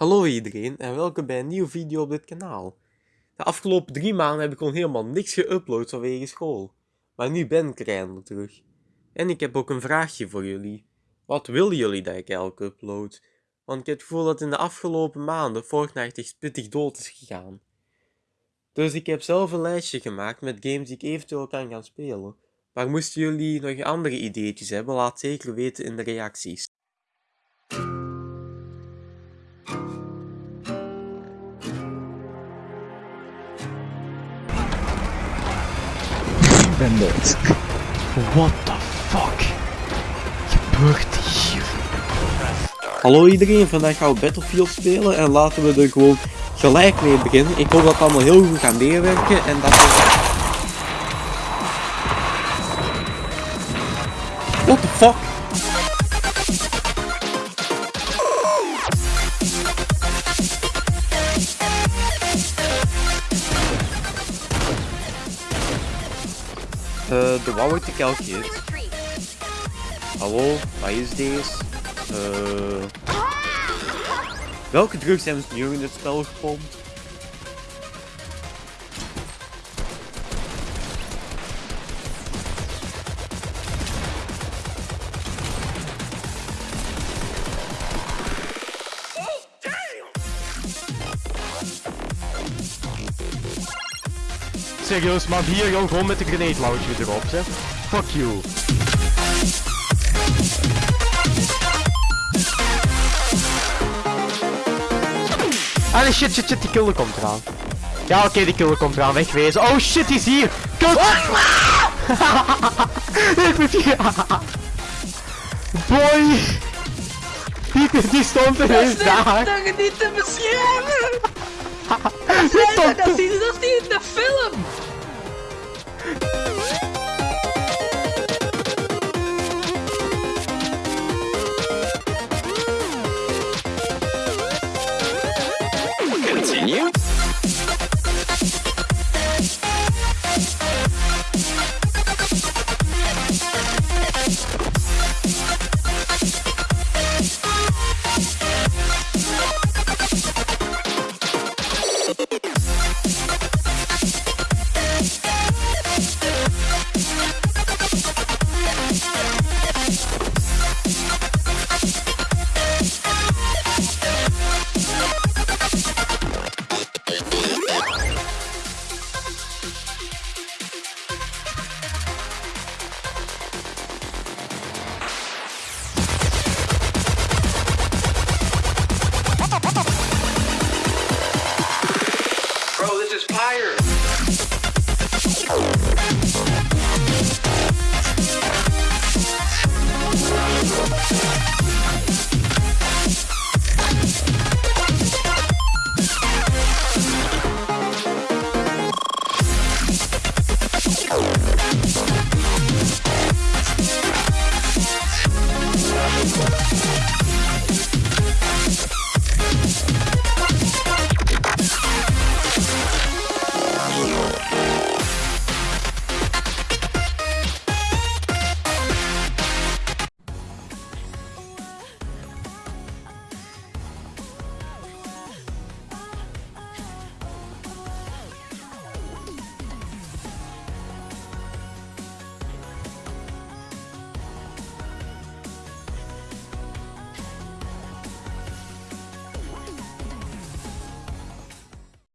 Hallo iedereen en welkom bij een nieuwe video op dit kanaal. De afgelopen drie maanden heb ik gewoon helemaal niks geüpload vanwege school. Maar nu ben ik er terug. En ik heb ook een vraagje voor jullie. Wat willen jullie dat ik elke upload? Want ik heb het gevoel dat in de afgelopen maanden Fortnite echt pittig dood is gegaan. Dus ik heb zelf een lijstje gemaakt met games die ik eventueel kan gaan spelen. Maar moesten jullie nog andere ideetjes hebben, laat zeker weten in de reacties. Ik ben dood. What the fuck gebeurt hier? Hallo iedereen, vandaag gaan we Battlefield spelen en laten we er gewoon gelijk mee beginnen. Ik hoop dat het allemaal heel goed gaat meewerken en dat we... What the fuck? Eh, de wou ik de kelk. Hallo, wat is deze? Eh... Welke drugs hebben ze nu in het spel gepompt? Serieus, maar hier joh, gewoon met de grenade launcher erop, zeg. Fuck you. Ah nee, shit, shit, shit, die killer komt eraan. Ja, oké, die killer komt eraan, wegwezen. Oh shit, die is hier! Kut! Ik moet hier... Boy! Die, die stond ineens daar. dat je niet te beschermen! Is? Bro, this is fire!